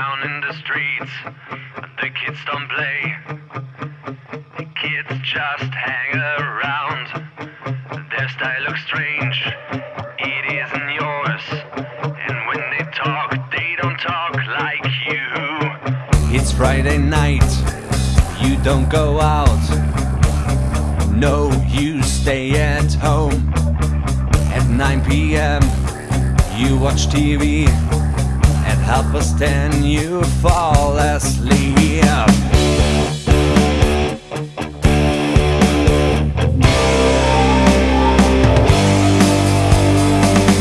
down in the streets, the kids don't play. The kids just hang around. Their style looks strange, it isn't yours. And when they talk, they don't talk like you. It's Friday night, you don't go out. No, you stay at home. At 9 pm, you watch TV. At us 10, you fall asleep.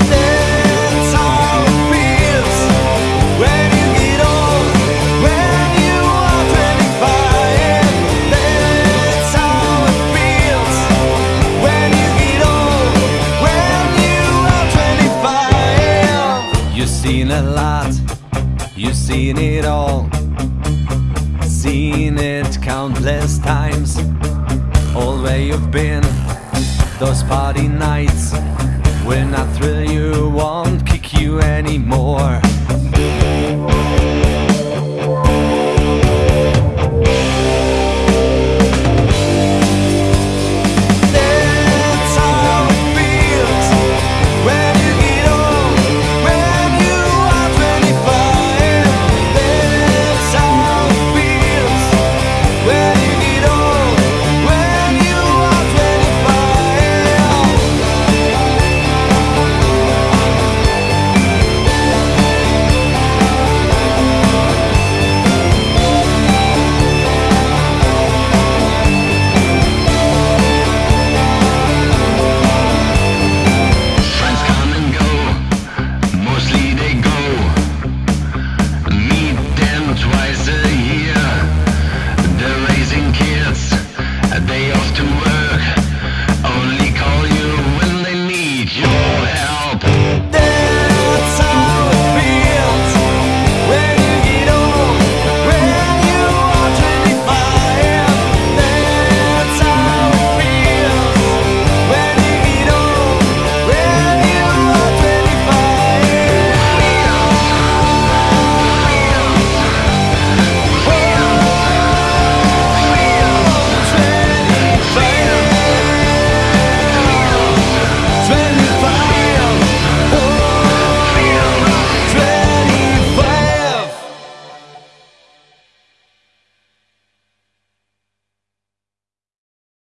That's how it feels when you get old, when you are 25. That's how it feels when you get old, when you are 25. You've seen a lot, you've seen it all, seen it countless times. All where you've been, those party nights will not thrill you, won't kick you anymore.